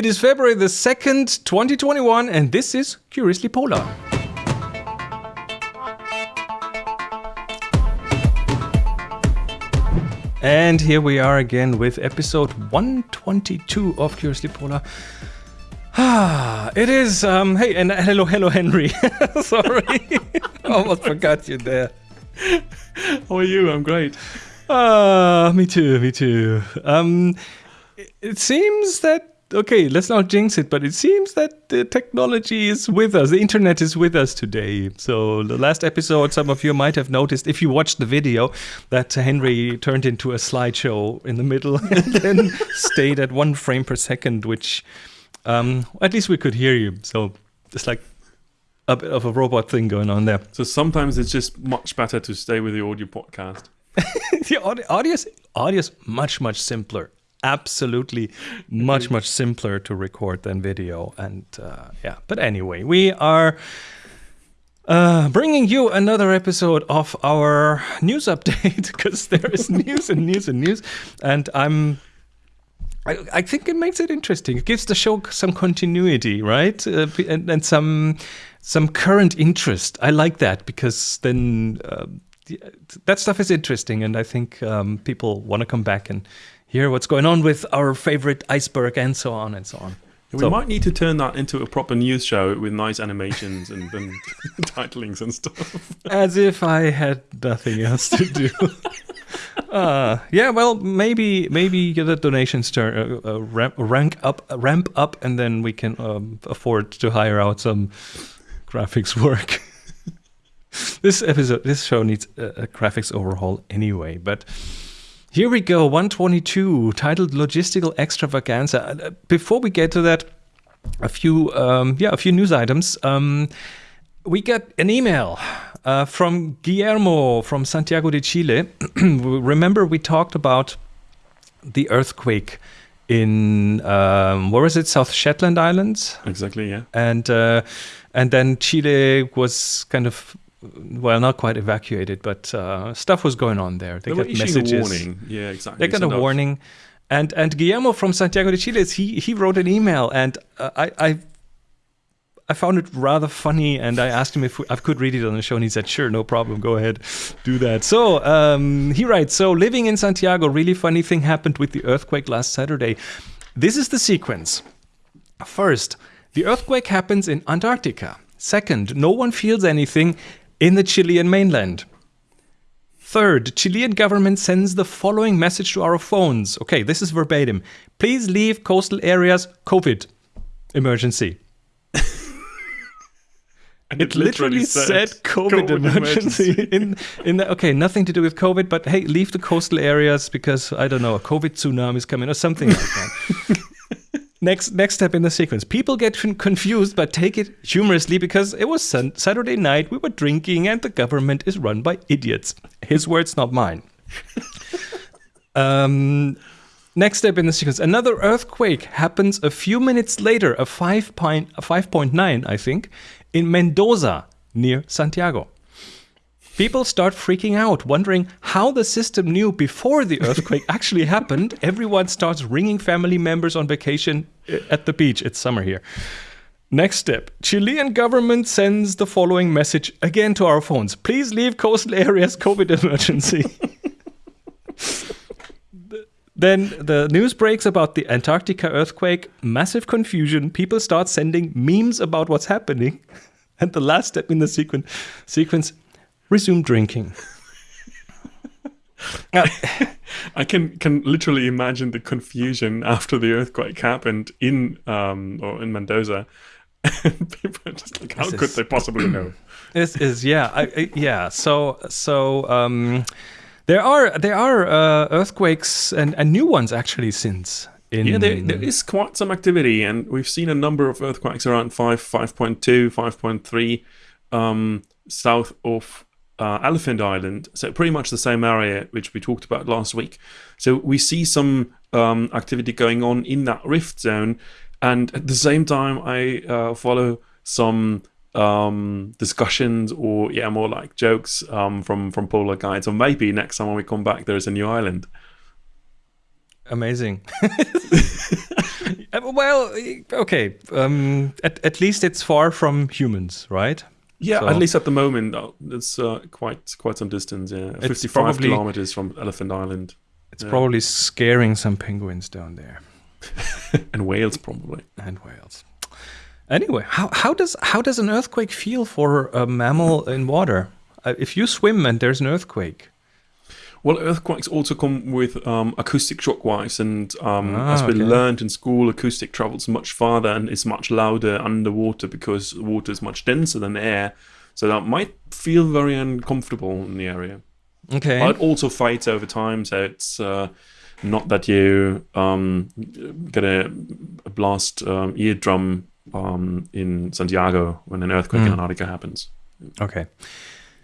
It is February the 2nd, 2021, and this is Curiously Polar. And here we are again with episode 122 of Curiously Polar. Ah, it is. Um, hey, and hello, hello, Henry. Sorry, almost forgot you there. How are you? I'm great. Ah, me too, me too. Um, it seems that okay, let's not jinx it, but it seems that the technology is with us. The internet is with us today. So the last episode, some of you might have noticed if you watched the video that Henry turned into a slideshow in the middle and then stayed at one frame per second, which um, at least we could hear you. So it's like a bit of a robot thing going on there. So sometimes it's just much better to stay with the audio podcast. the audio, audio's, audio's much, much simpler absolutely much much simpler to record than video. And uh, yeah. But anyway we are uh, bringing you another episode of our news update because there is news and news and news. And i'm I, I, think it makes it interesting. It gives the show some continuity, right, uh, and, and, some some current interest. I like that because then uh, that stuff is interesting, and I think um, people want to come back and hear what's going on with our favorite iceberg and so on and so on. We so, might need to turn that into a proper news show with nice animations and, and titlings and stuff. As if I had nothing else to do. uh, yeah, well, maybe maybe the donations turn uh, uh, ramp, rank up, ramp up, and then we can um, afford to hire out some graphics work. this episode, this show needs a, a graphics overhaul anyway, but. Here we go, 122, titled Logistical Extravaganza. Uh, before we get to that, a few, um, yeah, a few news items. Um, we got an email uh, from Guillermo from Santiago de Chile. Remember, we talked about the earthquake in um, where is it? South Shetland Islands. Exactly. Yeah. And uh, and then Chile was kind of well, not quite evacuated, but uh, stuff was going on there. They, they got messages. warning. Yeah, exactly. They got a warning, and and Guillermo from Santiago de Chile, he he wrote an email, and uh, I I I found it rather funny, and I asked him if I could read it on the show, and he said, "Sure, no problem, go ahead, do that." So um, he writes, "So living in Santiago, really funny thing happened with the earthquake last Saturday. This is the sequence. First, the earthquake happens in Antarctica. Second, no one feels anything in the Chilean mainland. Third, Chilean government sends the following message to our phones. Okay, this is verbatim. Please leave coastal areas COVID emergency. And it, it literally, literally said, said COVID, COVID emergency, emergency. in in the, okay, nothing to do with COVID, but hey, leave the coastal areas because I don't know, a COVID tsunami is coming or something like that. next next step in the sequence. People get confused, but take it humorously because it was Saturday night. We were drinking, and the government is run by idiots. His words, not mine. um, next step in the sequence. Another earthquake happens a few minutes later. A five a five point nine, I think, in Mendoza near Santiago. People start freaking out, wondering how the system knew before the earthquake actually happened. Everyone starts ringing family members on vacation uh, at the beach. It's summer here. Next step Chilean government sends the following message again to our phones Please leave coastal areas, COVID emergency. then the news breaks about the Antarctica earthquake, massive confusion. People start sending memes about what's happening. And the last step in the sequen- sequence resume drinking. I can can literally imagine the confusion after the earthquake happened in um or in Mendoza. people are just like, how could is, they possibly know? This is yeah, I, I, yeah. So so um, there are there are uh, earthquakes and, and new ones actually since. In yeah, there, there is quite some activity, and we've seen a number of earthquakes around 5, 5.2, 5.3 um, south of uh, Elephant Island, so pretty much the same area which we talked about last week. So we see some um, activity going on in that rift zone, and at the same time, I uh, follow some um, discussions or yeah, more like jokes um, from from Polar Guides. Or maybe next time when we come back, there is a new island. Amazing. Uh, well, okay. Um, at, at least it's far from humans, right? Yeah, So- at least at the moment, uh, it's uh, quite quite some distance. Yeah, fifty-five probably- kilometers from Elephant Island It's Yeah. probably scaring some penguins down there and whales probably. and whales. Anyway, how, how does how does an earthquake feel for a mammal in water? Uh, if you swim and there's an earthquake, Well, earthquakes also come with um, acoustic shock waves, and um, Ah, as we okay. learned in school, acoustic travels much farther and is much louder underwater because water is much denser than air. So that might feel very uncomfortable in the area. okay, But it also fades over time, so it's uh, not that you um, get a, a blast um, eardrum um, in Santiago when an earthquake in Mm. Antarctica happens. Okay.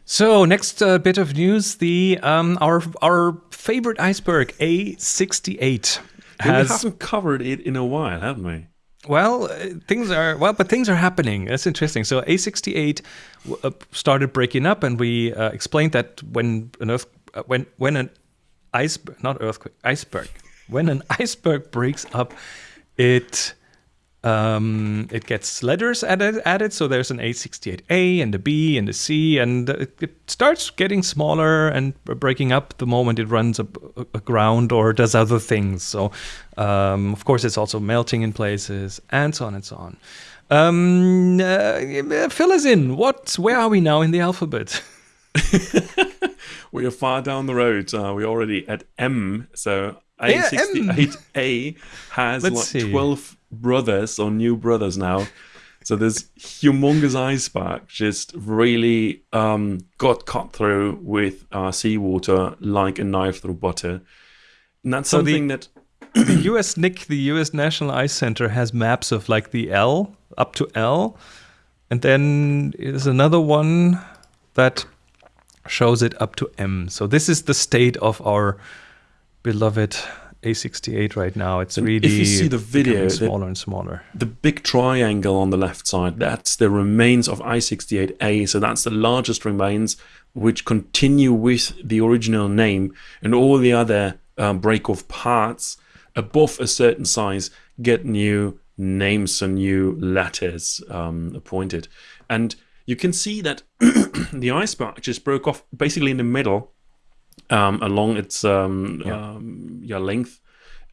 So next uh, bit of news: the um, our our favorite iceberg A68 Yeah, we haven't covered it in a while, haven't we? well uh, things are well, but things are happening. That's interesting. So A68 uh, started breaking up, and we uh, explained that when an earth uh, when when an iceberg not earthquake iceberg when an iceberg breaks up, it um, it gets letters added, added. So there's an A68A and a B and a C, and it, it starts getting smaller and breaking up the moment it runs ag- aground or does other things. So, um, of course, it's also melting in places and so on and so on. Um, uh, fill us in. What? Where are we now in the alphabet? We are far down the road. Uh, we're already at M. So Yeah, M. A68A has Let's like see. 12 brothers or new brothers now. So this humongous ice iceberg just really um, got cut through with uh, seawater like a knife through butter. And that's So the- something that the U.S. NIC, the U.S. National Ice Center, has maps of like the L up to L, and then there's another one that shows it up to M. So this is the state of our beloved A68 right now. It's And really if you see the video, smaller and smaller. the big triangle on the left side, that's the remains of A68A. So that's the largest remains which continue with the original name, and all the other uh, break-off parts above a certain size get new names and new letters um, appointed. And you can see that the iceberg just broke off basically in the middle um, along its um, Yeah. um, yeah, length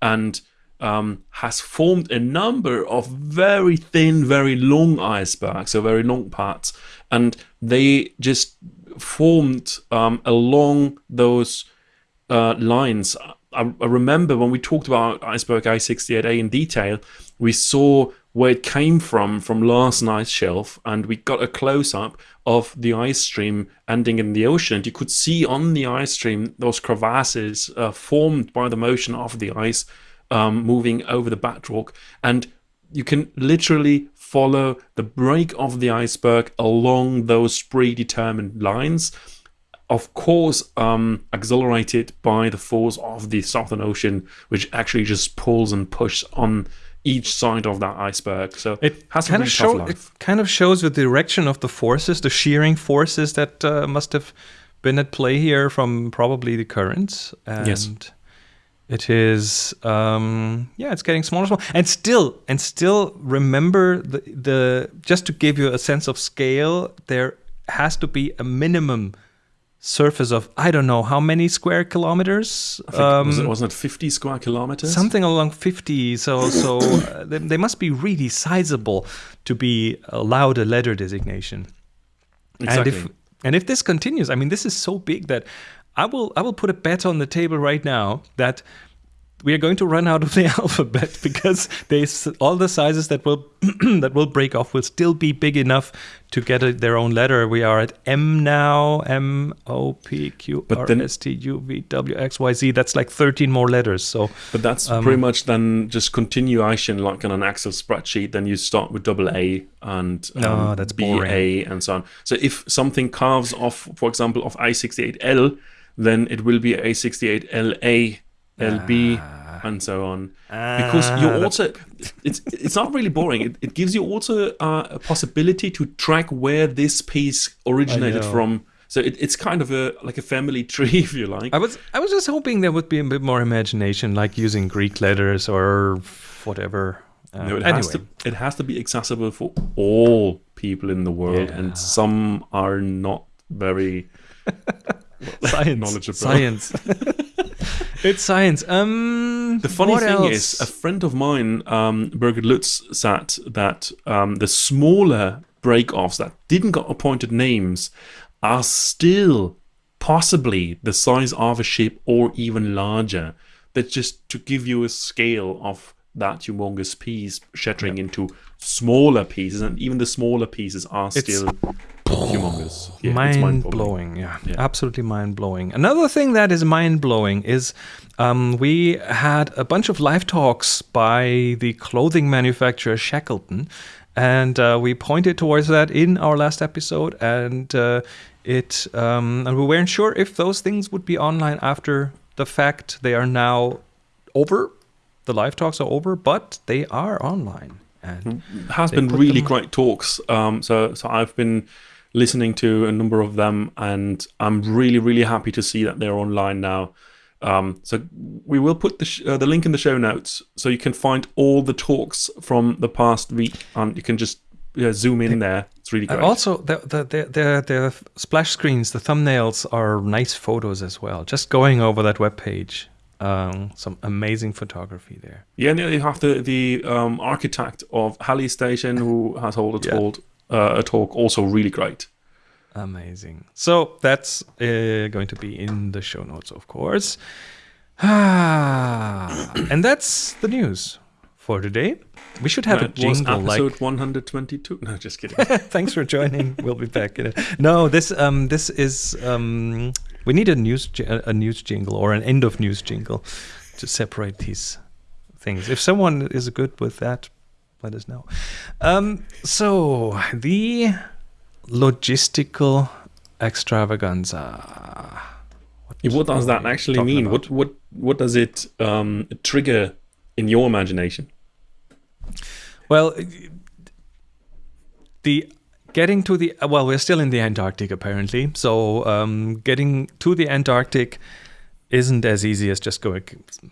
and um, has formed a number of very thin, very long icebergs, so very long parts, and they just formed um, along those uh, lines. I, I remember when we talked about iceberg A68A in detail, we saw where it came from from Larsen Ice shelf, and we got a close up of the ice stream ending in the ocean. And you could see on the ice stream those crevasses uh, formed by the motion of the ice um, moving over the bedrock, and you can literally follow the break of the iceberg along those predetermined lines of course um, accelerated by the force of the Southern Ocean, which actually just pulls and pushes on each side of that iceberg. So It has a kind of tough show, it kind of shows the direction of the forces, the shearing forces that uh, must have been at play here from probably the currents. And Yes. it is um, yeah, it's getting smaller, smaller. And still and still remember the the just to give you a sense of scale, there has to be a minimum surface of I don't know how many square kilometers. I think, was it, wasn't it 50 square kilometers? Something along 50. So, so uh, they, they must be really sizable to be allowed a letter designation. exactly. And if and if this continues, I mean, this is so big that I will I will put a bet on the table right now that we are going to run out of the alphabet because there's all the sizes that will that will break off will still be big enough to get a, their own letter. We are at M now, M O P Q But R then- S T U V W X Y Z. That's like 13 more letters. So but that's um, pretty much then just continuation like on an Excel spreadsheet. Then you start with double A and um, No, that's BA and so on. So if something carves off, for example, of A68L, then it will be A68LA, LB, Ah. and so on. because you Ah, also it's it's not really boring it, it gives you also uh, a possibility to track where this piece originated from so it, it's kind of a like a family tree if you like I was I was just hoping there would be a bit more imagination, like using Greek letters or whatever. Uh, no, it anyway, has to. It has to be accessible for all people in the world, Yeah. and some are not very science, knowledgeable. science. it's science. Um, The funny thing else? is, a friend of mine, um, Birgit Lutz, said that um, the smaller break-offs that didn't got appointed names are still possibly the size of a ship or even larger. That's just to give you a scale of that humongous piece shattering into smaller pieces, and even the smaller pieces are It's still humongous. Yeah, mind mind-boggling. blowing. Yeah, Yeah. absolutely mind blowing. Another thing that is mind blowing is um, we had a bunch of live talks by the clothing manufacturer Shackleton, and uh, we pointed towards that in our last episode, and uh, it um, and we weren't sure if those things would be online after the fact. They are now over. The live talks are over, but they are online. And has been really them- great talks. Um, so so I've been listening to a number of them, and I'm really really happy to see that they're online now. Um, so we will put the sh- uh, the link in the show notes, so you can find all the talks from the past week, and you can just yeah, zoom in there. It's really Uh, great. also, the, the the the the splash screens, the thumbnails are nice photos as well. Just going over that web page, um, some amazing photography there. yeah, and you have the the um, architect of Halley Station who has held a Yeah. Uh, a talk, also really great. Amazing. So that's uh, going to be in the show notes, of course. Ah, and that's the news for today. We should have That a was jingle like episode 122. No, just kidding. Thanks for joining. We'll be back in it. No, this um this is um we need a news a a news jingle or an end of news jingle to separate these things. If someone is good with that, let us know. Um so the logistical extravaganza. Yeah, What does that actually mean? about? What what what does it um, trigger in your imagination? Well, the getting to the well, we're still in the Antarctic apparently. So um, getting to the Antarctic isn't as easy as just going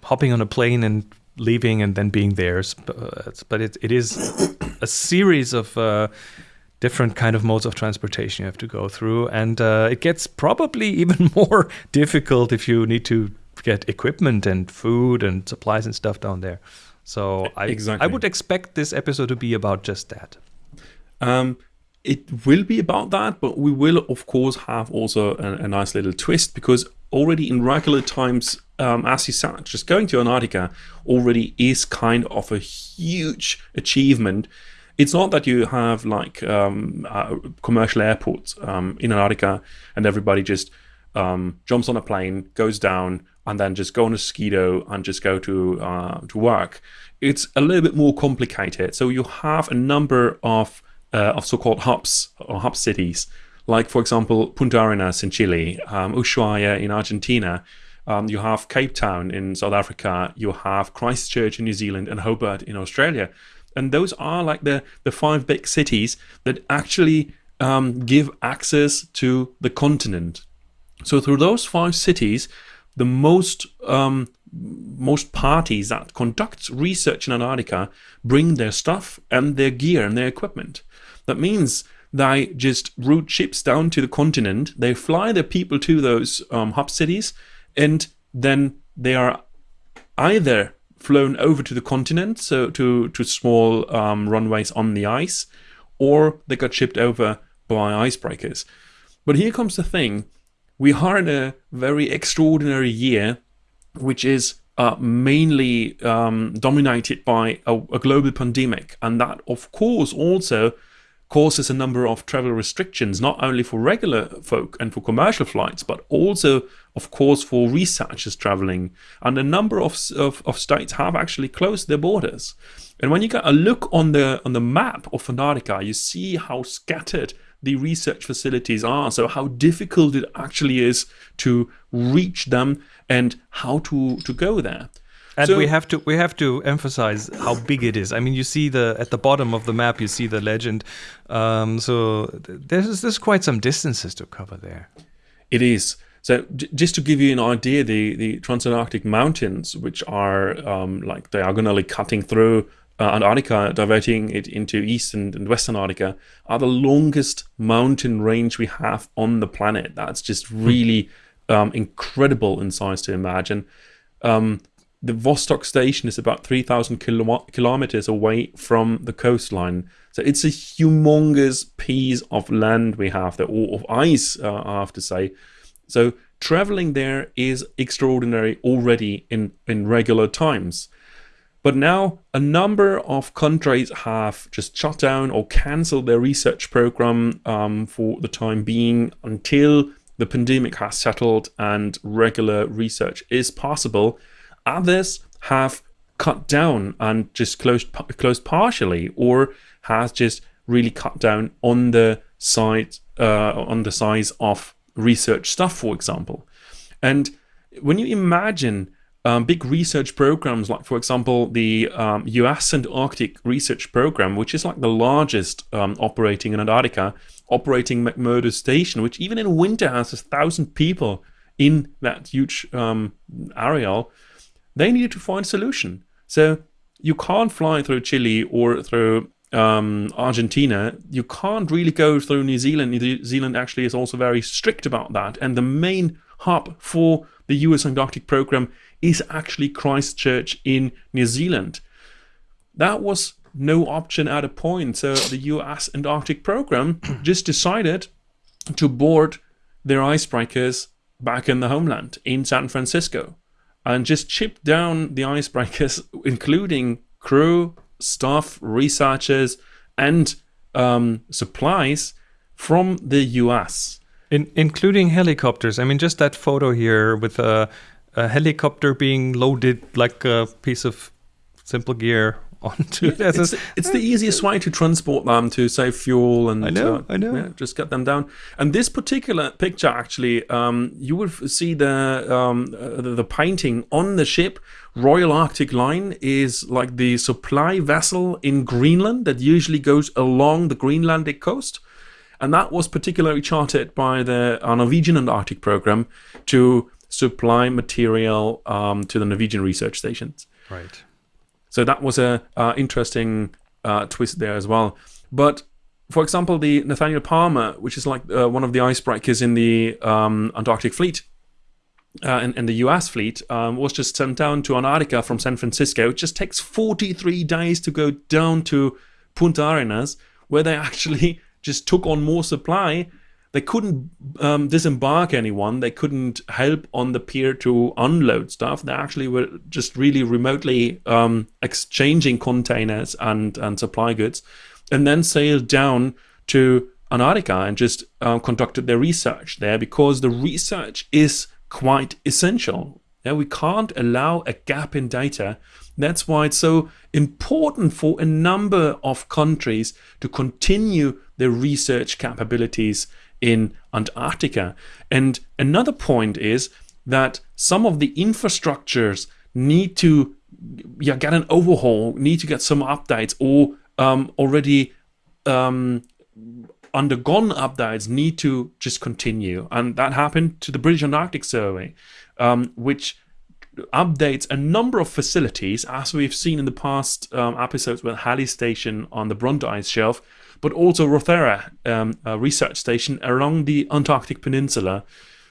hopping on a plane and leaving and then being there. S- uh, But it, it is a series of uh, different kind of modes of transportation you have to go through, and uh, it gets probably even more difficult if you need to get equipment and food and supplies and stuff down there. So I, Exactly. I would expect this episode to be about just that. Um, it will be about that, but we will of course have also a, a nice little twist because already in regular times, um, as you said, just going to Antarctica already is kind of a huge achievement. It's not that you have like um, uh, commercial airports um, in Antarctica and everybody just um, jumps on a plane, goes down, and then just go on a skido and just go to uh, to work. It's a little bit more complicated. So you have a number of uh, of so-called hubs or hub cities, like for example Punta Arenas in Chile, um, Ushuaia in Argentina. Um, you have Cape Town in South Africa. You have Christchurch in New Zealand and Hobart in Australia. And those are like the the five big cities that actually um, give access to the continent. So through those five cities, the most um, most parties that conduct research in Antarctica bring their stuff and their gear and their equipment. That means they just route ships down to the continent. They fly their people to those um, hub cities, and then they are either flown over to the continent, so to to small um, runways on the ice, or they got shipped over by icebreakers. But here comes the thing: we are in a very extraordinary year, which is uh, mainly um, dominated by a, a global pandemic, and that, of course, also causes a number of travel restrictions, not only for regular folk and for commercial flights, but also, of course, for researchers traveling. And a number of, of, of states have actually closed their borders. And when you get a look on the on the map of Antarctica, you see how scattered the research facilities are. So how difficult it actually is to reach them and how to to go there. And So- we have to we have to emphasize how big it is. I mean, you see the at the bottom of the map, you see the legend. Um, so there's there's quite some distances to cover there. It is. So j- just to give you an idea, the, the Transantarctic Mountains, which are um, like diagonally cutting through uh, Antarctica, diverting it into eastern and western Antarctica, are the longest mountain range we have on the planet. That's just really um, incredible in size to imagine. Um, the Vostok station is about 3,000 kilo kilometers away from the coastline. So it's a humongous piece of land we have there, or of ice, uh, I have to say. So traveling there is extraordinary already in, in regular times. But now a number of countries have just shut down or cancelled their research program um, for the time being until the pandemic has settled and regular research is possible. Others have cut down and just closed closed partially, or has just really cut down on the size uh, on the size of research stuff, for example. And when you imagine um, big research programs, like for example the um, US Antarctic Research Program, which is like the largest um, operating in Antarctica, operating McMurdo Station, which even in winter has a thousand people in that huge um, areal, they needed to find a solution. So you can't fly through Chile or through um, Argentina, you can't really go through New Zealand. New Zealand actually is also very strict about that. And the main hub for the US Antarctic program is actually Christchurch in New Zealand. That was no option at a point. So the US Antarctic program just decided to board their icebreakers back in the homeland in San Francisco and just chip down the icebreakers, including crew, staff, researchers, and um, supplies from the US. In, including helicopters. I mean, just that photo here with a, a helicopter being loaded like a piece of simple gear onto it. It's, it's, the easiest way to transport them to save fuel and I know, uh, I know. Yeah, just get them down. And this particular picture, actually, um, you will see the, um, uh, the, the painting on the ship. Royal Arctic Line is like the supply vessel in Greenland that usually goes along the Greenlandic coast. And that was particularly chartered by the uh, Norwegian Antarctic program to supply material um, to the Norwegian research stations. Right. So that was a uh, interesting uh, twist there as well. But for example, the Nathaniel Palmer, which is like uh, one of the icebreakers in the um, Antarctic fleet, uh, in, in, the US fleet, um, was just sent down to Antarctica from San Francisco. It just takes 43 days to go down to Punta Arenas, where they actually just took on more supply they couldn't um, disembark anyone. They couldn't help on the pier to unload stuff. They actually were just really remotely um, exchanging containers and, and supply goods, and then sailed down to Antarctica and just uh, conducted their research there because the research is quite essential. Yeah, we can't allow a gap in data. That's why it's so important for a number of countries to continue their research capabilities in Antarctica. And another point is that some of the infrastructures need to yeah, get an overhaul, need to get some updates, or um, already um, undergone updates need to just continue. And that happened to the British Antarctic Survey, um, which updates a number of facilities, as we've seen in the past um, episodes with Halley Station on the Brunt Ice Shelf, but also Rothera um, research station along the Antarctic Peninsula.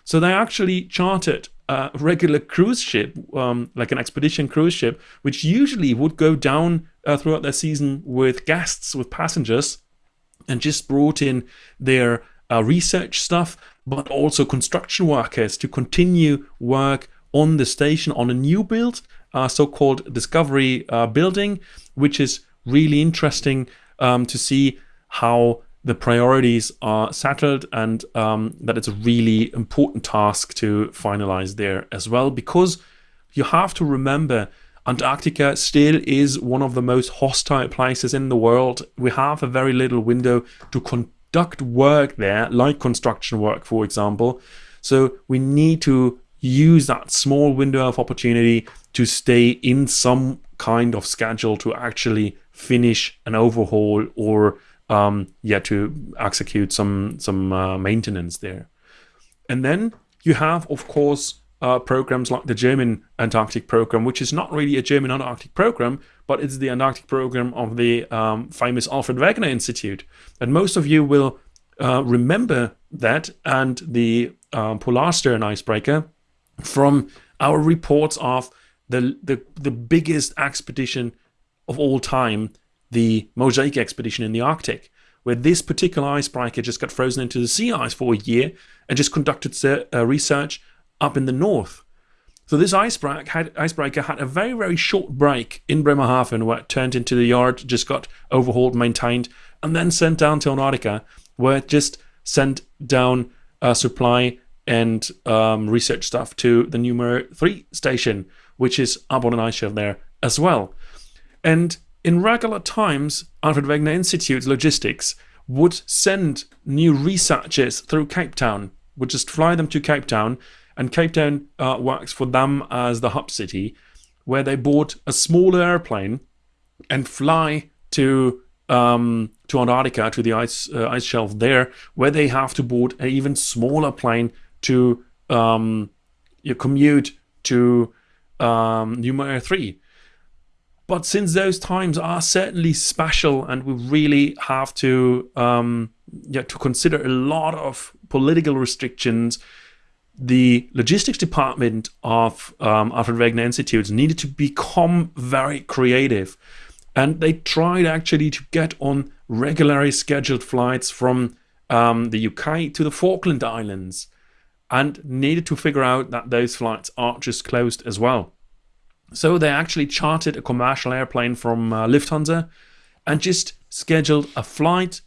So they actually chartered a regular cruise ship, um, like an expedition cruise ship, which usually would go down uh, throughout their season with guests, with passengers, and just brought in their uh, research stuff, but also construction workers to continue work on the station on a new build, uh, so-called Discovery uh, building, which is really interesting um, to see how the priorities are settled and um, that it's a really important task to finalize there as well because you have to remember Antarctica still is one of the most hostile places in the world. We have a very little window to conduct work there, like construction work, for example. So we need to use that small window of opportunity to stay in some kind of schedule to actually finish an overhaul or um, yeah, to execute some some uh, maintenance there. And then you have, of course, uh, programs like the German Antarctic program, which is not really a German Antarctic program, but it's the Antarctic program of the um, famous Alfred Wegener Institute. And most of you will uh, remember that and the um, Polarstern icebreaker from our reports of the, the, the biggest expedition of all time, the Mosaic expedition in the Arctic, where this particular icebreaker just got frozen into the sea ice for a year and just conducted uh, research up in the north. So this icebreaker had, icebreaker had a very, very short break in Bremerhaven where it turned into the yard, just got overhauled, maintained, and then sent down to Antarctica where it just sent down uh, supply and um, research stuff to the Neumayer 3 station, which is up on an ice shelf there as well. And in regular times, Alfred Wegener Institute Logistics would send new researchers through Cape Town, would just fly them to Cape Town and Cape Town uh, works for them as the hub city, where they bought a smaller airplane and fly to um, to Antarctica to the ice uh, ice shelf there, where they have to board an even smaller plane to um, commute to um, Neumayer three. But since those times are certainly special, and we really have to um, yeah, to consider a lot of political restrictions the logistics department of um, Alfred Wegener Institutes needed to become very creative. And they tried actually to get on regularly scheduled flights from um, the UK to the Falkland Islands and needed to figure out that those flights are just closed as well. So they actually chartered a commercial airplane from uh, Lufthansa and just scheduled a flight,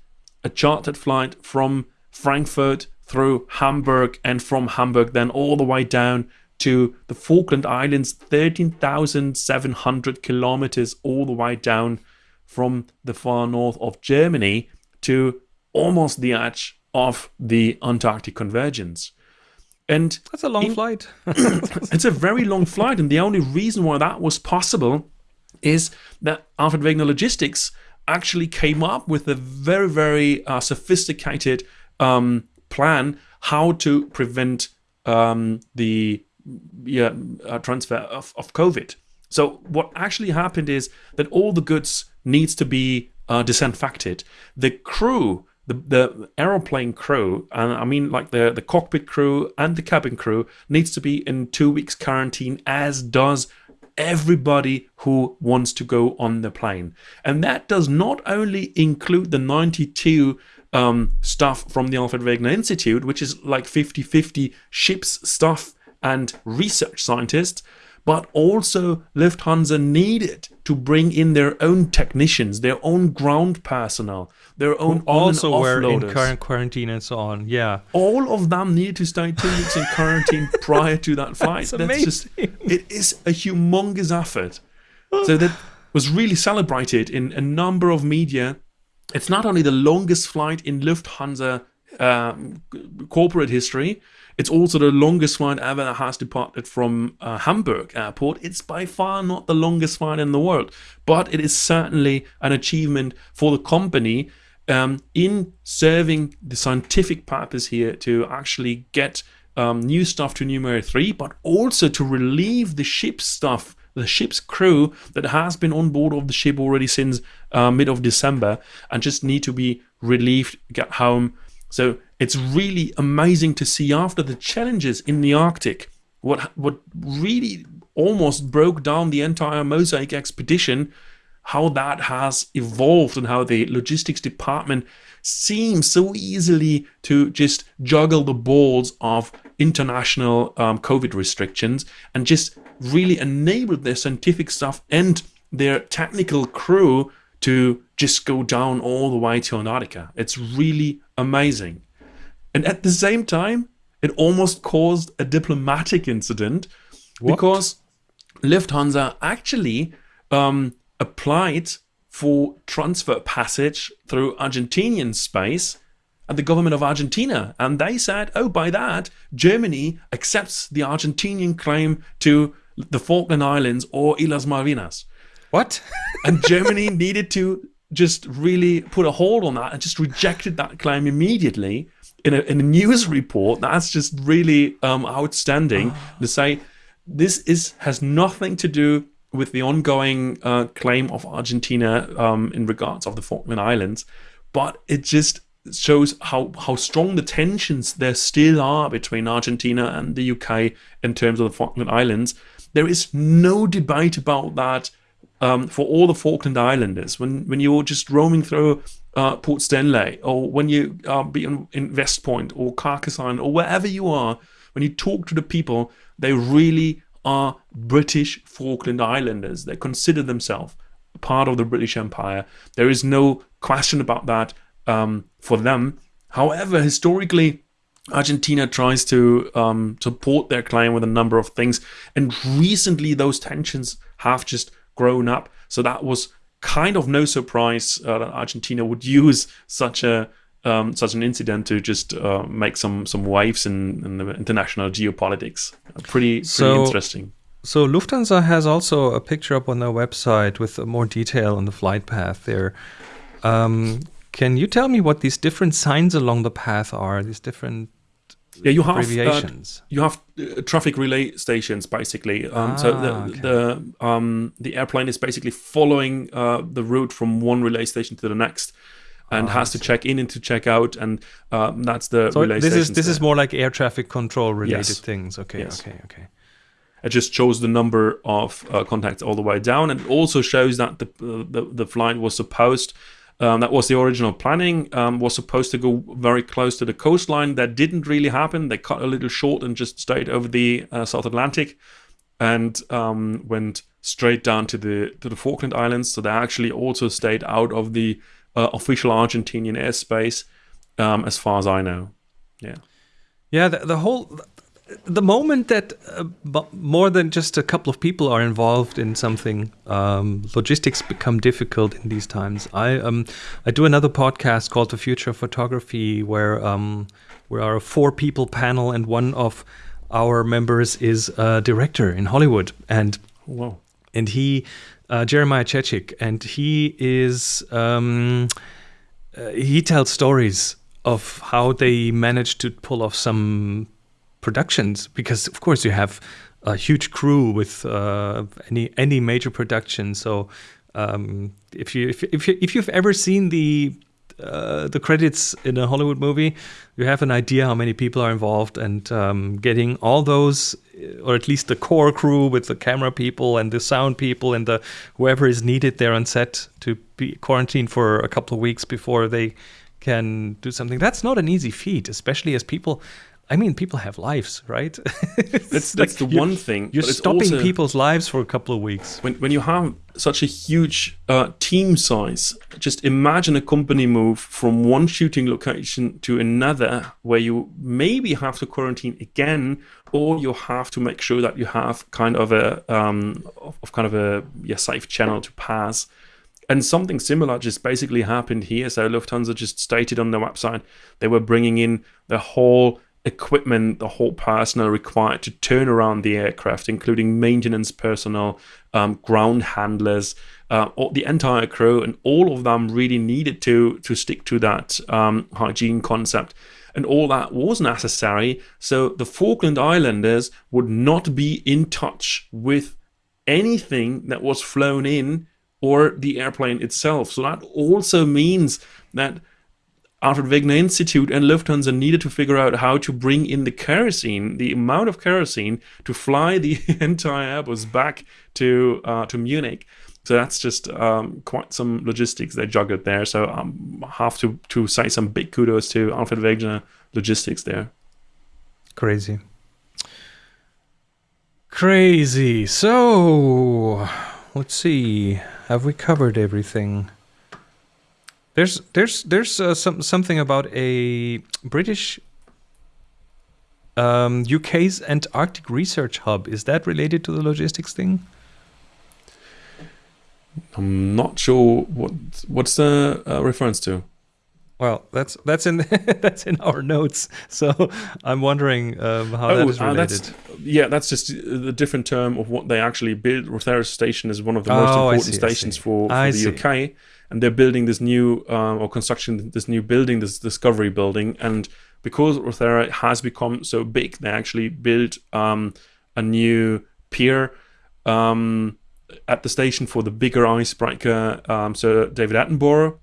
a chartered flight from Frankfurt through Hamburg and from Hamburg then all the way down to the Falkland Islands, 13,700 kilometers all the way down from the far north of Germany to almost the edge of the Antarctic convergence. And that's a long in, flight. it's a very long flight, and the only reason why that was possible is that Alfred Wegener Logistics actually came up with a very, very uh, sophisticated um, plan how to prevent um, the yeah, uh, transfer of, of COVID. So what actually happened is that all the goods needs to be uh, disinfected. The crew, the, the aeroplane crew, and I mean like the, the cockpit crew and the cabin crew needs to be in two weeks quarantine as does everybody who wants to go on the plane. And that does not only include the 92 um, stuff from the Alfred Wegener Institute, which is like 50 50 ships stuff and research scientists, but also Lufthansa needed to bring in their own technicians, their own ground personnel, their own Who also were in current quarantine and so on. Yeah, all of them needed to stay two weeks in quarantine prior to that flight. That's, That's just it is a humongous effort. So that was really celebrated in a number of media it's not only the longest flight in Lufthansa um, corporate history, it's also the longest flight ever that has departed from uh, Hamburg airport. It's by far not the longest flight in the world, but it is certainly an achievement for the company um, in serving the scientific purpose here to actually get um, new stuff to Neumayer 3, but also to relieve the ship's stuff the ship's crew that has been on board of the ship already since uh, mid of December and just need to be relieved, get home. So it's really amazing to see after the challenges in the Arctic, what what really almost broke down the entire Mosaic expedition, how that has evolved and how the logistics department seems so easily to just juggle the balls of international um, COVID restrictions and just really enabled their scientific stuff and their technical crew to just go down all the way to Antarctica. It's really amazing. And at the same time, it almost caused a diplomatic incident what? because Lufthansa actually um, applied for transfer passage through Argentinian space at the government of Argentina. And they said, oh, by that, Germany accepts the Argentinian claim to the Falkland Islands or Islas Malvinas. What? and Germany needed to just really put a hold on that and just rejected that claim immediately in a, in a news report. That's just really um, outstanding to say this is has nothing to do with the ongoing uh, claim of Argentina um, in regards of the Falkland Islands, but it just shows how how strong the tensions there still are between Argentina and the UK in terms of the Falkland Islands. There is no debate about that um, for all the Falkland Islanders. When when you're just roaming through uh, Port Stanley, or when you uh, in, in West Point or Carcass Island or wherever you are, when you talk to the people, they really are British Falkland Islanders. They consider themselves part of the British Empire. There is no question about that um, for them. However, historically, Argentina tries to um, support their claim with a number of things, and recently those tensions have just grown up. So that was kind of no surprise uh, that Argentina would use such a um, such an incident to just uh, make some some waves in, in the international geopolitics. Pretty pretty so, interesting. So Lufthansa has also a picture up on their website with more detail on the flight path there. Um, can you tell me what these different signs along the path are? These different yeah, you have uh, you have uh, traffic relay stations basically. Um, ah, so the okay. the um, the airplane is basically following uh, the route from one relay station to the next, and oh, has to check in and to check out, and um, that's the so relay. This is this there. is more like air traffic control related yes. things. Okay, yes. okay, okay. It just shows the number of uh, contacts all the way down, and it also shows that the the, the flight was supposed um, that was the original planning. Um, was supposed to go very close to the coastline. That didn't really happen. They cut a little short and just stayed over the uh, South Atlantic, and um, went straight down to the to the Falkland Islands. So they actually also stayed out of the uh, official Argentinian airspace, um, as far as I know. Yeah. Yeah, the, the whole the moment that uh, more than just a couple of people are involved in something, um, logistics become difficult in these times. I um, I do another podcast called The Future of Photography, where um, we are a four people panel, and one of our members is a director in Hollywood, and wow, and he uh, Jeremiah Chechik, and he is um, uh, he tells stories of how they managed to pull off some productions because of course you have a huge crew with uh, any any major production. So um, if you if if, you, if you've ever seen the uh, the credits in a Hollywood movie, you have an idea how many people are involved, and um, getting all those, or at least the core crew with the camera people and the sound people and the whoever is needed there on set to be quarantined for a couple of weeks before they can do something. That's not an easy feat, especially as people I mean, people have lives, right? that's that's like the one thing. You're stopping also, people's lives for a couple of weeks. When when you have such a huge uh, team size, just imagine a company move from one shooting location to another, where you maybe have to quarantine again, or you have to make sure that you have kind of a um, of kind of a yeah, safe channel to pass. And something similar just basically happened here. So Lufthansa just stated on their website they were bringing in the whole equipment, the whole personnel required to turn around the aircraft, including maintenance personnel, um, ground handlers, uh, the entire crew, and all of them really needed to to stick to that um, hygiene concept. And all that was necessary, so the Falkland Islanders would not be in touch with anything that was flown in or the airplane itself. So that also means that Alfred Wegener Institute and Lufthansa needed to figure out how to bring in the kerosene, the amount of kerosene, to fly the entire Airbus back to uh, to Munich. So that's just um, quite some logistics they juggled there. So I um, have to to say some big kudos to Alfred Wegener Logistics there. Crazy. Crazy. So let's see. Have we covered everything? There's there's there's uh, some something about a British um, UK's Antarctic Research Hub. Is that related to the logistics thing? I'm not sure what what's the uh, reference to. Well, that's that's in that's in our notes. So I'm wondering um, how oh, that is related. Uh, that's, yeah, that's just a different term of what they actually build. Rothera Station is one of the most oh, important see, stations for, for the see. UK and they're building this new uh, or construction this new building, this Discovery building, and because Rothera has become so big, they actually built um, a new pier um, at the station for the bigger icebreaker, um, Sir David Attenborough,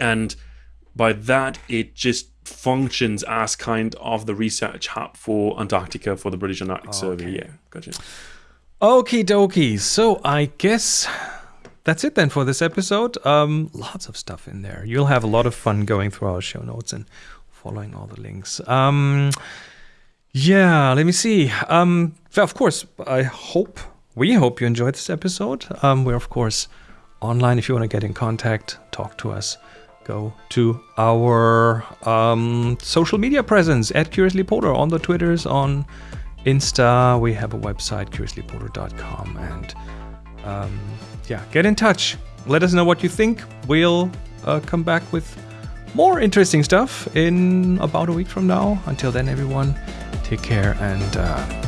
and by that it just functions as kind of the research hub for Antarctica for the British Antarctic Survey. Yeah, gotcha. Okie dokie. So I guess that's it then for this episode. Um, lots of stuff in there. You'll have a lot of fun going through our show notes and following all the links. Um, yeah, let me see. Um, of course, I hope we hope you enjoyed this episode. Um, we're of course online if you want to get in contact, talk to us. Go to our um, social media presence at Curiously Polar on the Twitters, on Insta. We have a website, curiouslypolar.com, and um, yeah, get in touch. Let us know what you think. We'll uh, come back with more interesting stuff in about a week from now. Until then, everyone, take care and uh,